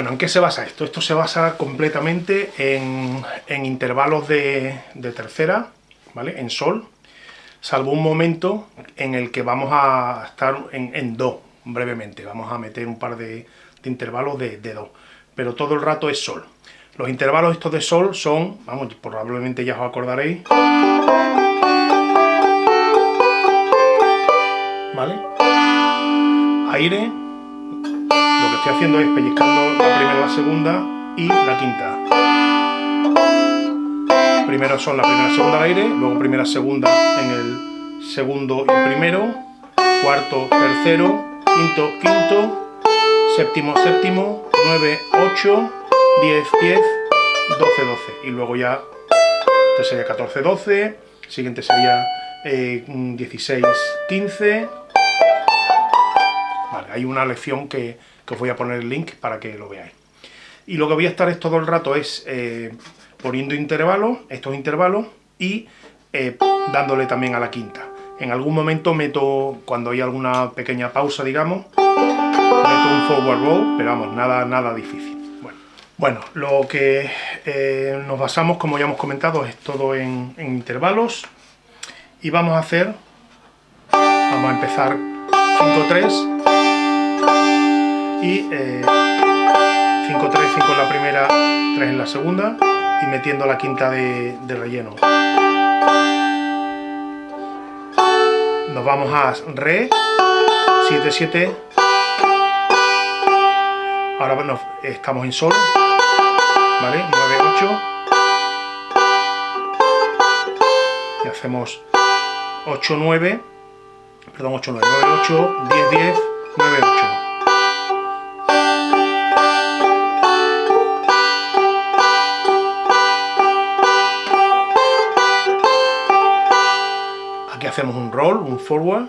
Bueno, ¿en qué se basa esto? Esto se basa completamente en, intervalos de, tercera, ¿vale? En sol, salvo un momento en el que vamos a estar en, do, brevemente. Vamos a meter un par de, intervalos de, do, pero todo el rato es sol. Los intervalos estos de sol son, vamos, probablemente ya os acordaréis, ¿vale? Aire, estoy haciendo es pellizcando la primera, la segunda y la quinta. Primero son la primera, segunda al aire, luego primera, segunda en el segundo y primero, cuarto, tercero, quinto, quinto, séptimo, séptimo, nueve, ocho, 10, 10, 12, 12. Y luego ya, este sería 14, 12, siguiente sería 16, 15. Vale, hay una lección que, os voy a poner el link para que lo veáis. Y lo que voy a estar todo el rato es eh, poniendo intervalos, estos intervalos, y eh, dándole también a la quinta. En algún momento meto, cuando hay alguna pequeña pausa, digamos, meto un forward roll, pero vamos, nada, nada difícil. Bueno, lo que eh, nos basamos, como ya hemos comentado, es todo en, intervalos. Y vamos a hacer, vamos a empezar 5-3 y 5-3, eh, 5 en la primera, 3 en la segunda y metiendo la quinta de, relleno. Nos vamos a Re, 7-7, ahora bueno, estamos en Sol, ¿vale? 9, 8. Y hacemos 8, 9, perdón, 8, 9, 9, 8, 10, 10, 9, 8. Aquí hacemos un roll, un forward.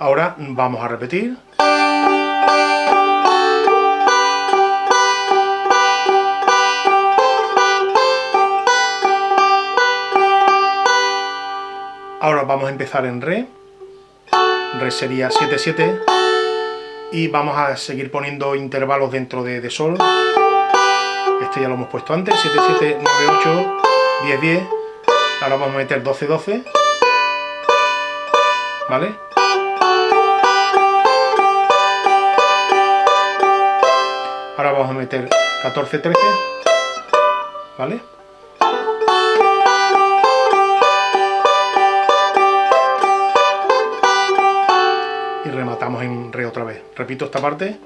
Ahora vamos a repetir. Ahora vamos a empezar en Re. Re sería 7-7. Y vamos a seguir poniendo intervalos dentro de, Sol. Este ya lo hemos puesto antes. 7-7, 9-8, 10-10. Ahora vamos a meter 12-12. ¿Vale? Ahora vamos a meter 14, 13, ¿vale? Y rematamos en re otra vez. Repito esta parte.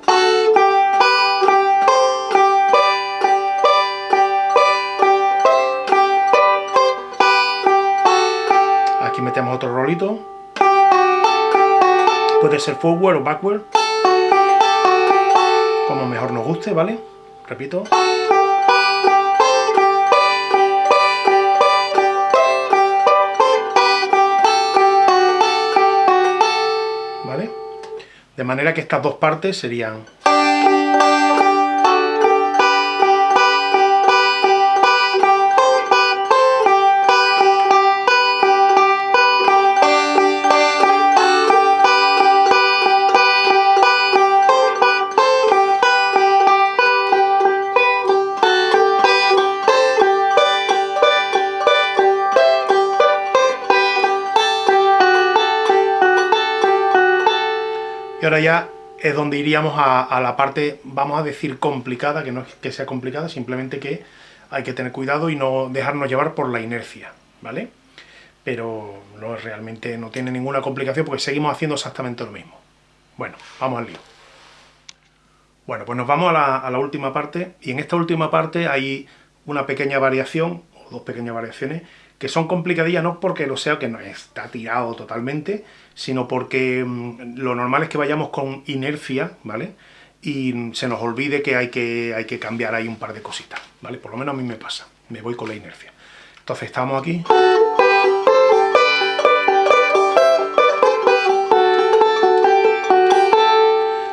Aquí metemos otro rolito. Puede ser forward o backward como mejor nos guste, ¿vale? Repito. ¿Vale? De manera que estas dos partes serían ahora ya es donde iríamos a, la parte, vamos a decir, complicada, que no es que sea complicada, simplemente que hay que tener cuidado y no dejarnos llevar por la inercia, ¿vale? Pero no realmente no tiene ninguna complicación porque seguimos haciendo exactamente lo mismo. Bueno, vamos al lío. Bueno, pues nos vamos a la última parte, y en esta última parte hay una pequeña variación, o dos pequeñas variaciones, que son complicadillas no porque lo sea que no está tirado totalmente, sino porque mm, lo normal es que vayamos con inercia, ¿vale? Y se nos olvide que hay, que hay que cambiar ahí un par de cositas, ¿vale? Por lo menos a mí me pasa, me voy con la inercia. Entonces estamos aquí...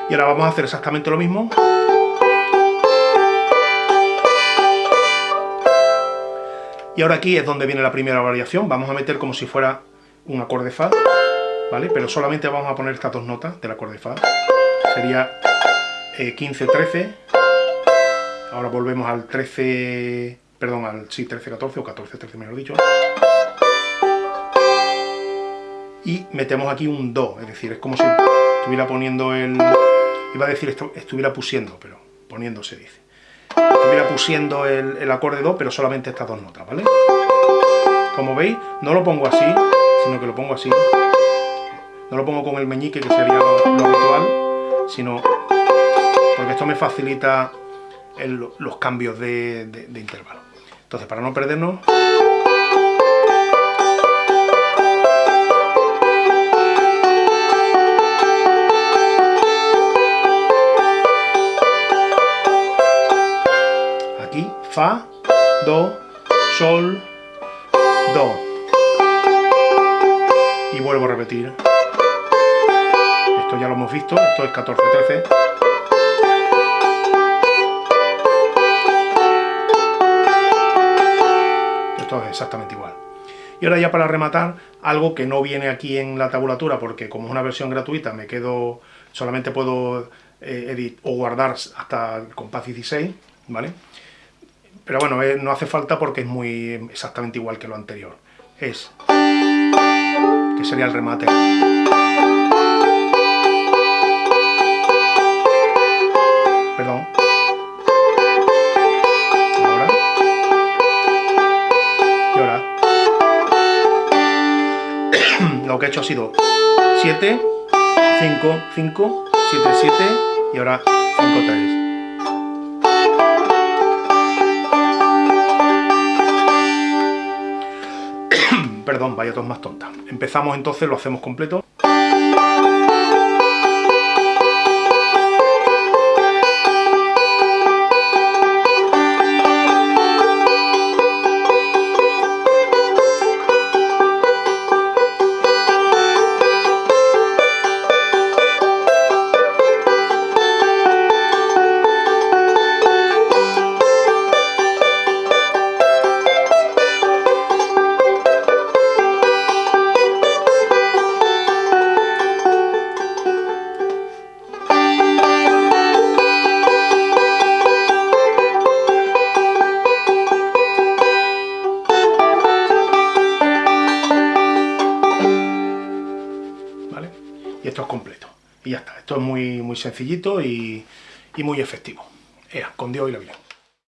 Y ahora vamos a hacer exactamente lo mismo. Y ahora aquí es donde viene la primera variación, vamos a meter como si fuera un acorde Fa, ¿vale? Pero solamente vamos a poner estas dos notas del acorde Fa. Sería 15-13, eh, ahora volvemos al 13, perdón, al sí, 13-14 o 14-13 mejor dicho. Y metemos aquí un Do, es decir, es como si estuviera poniendo el... Iba a decir esto, estuviera pusiendo, pero poniendo se dice. Estuviera pusiendo el, acorde Do, pero solamente estas dos notas, ¿vale? Como veis, no lo pongo así, sino que lo pongo así. No lo pongo con el meñique, que sería lo, habitual, sino porque esto me facilita los cambios de, de intervalo. Entonces, para no perdernos... Y vuelvo a repetir. Esto ya lo hemos visto, esto es 14, 13. Esto es exactamente igual. Y ahora ya para rematar, algo que no viene aquí en la tabulatura, porque como es una versión gratuita, me quedo, solamente puedo eh, editar o guardar hasta el compás 16, ¿vale? Pero bueno, eh, no hace falta porque es muy exactamente igual que lo anterior. Es, sería el remate. Perdón. Ahora. Y ahora. lo que he hecho ha sido 7, 5, 5, 7, 7 y ahora 5, 3. Perdón, vaya dos más tonta. Empezamos entonces, lo hacemos completo. Esto es muy, muy sencillito y, muy efectivo. Ea, con Dios y la vida.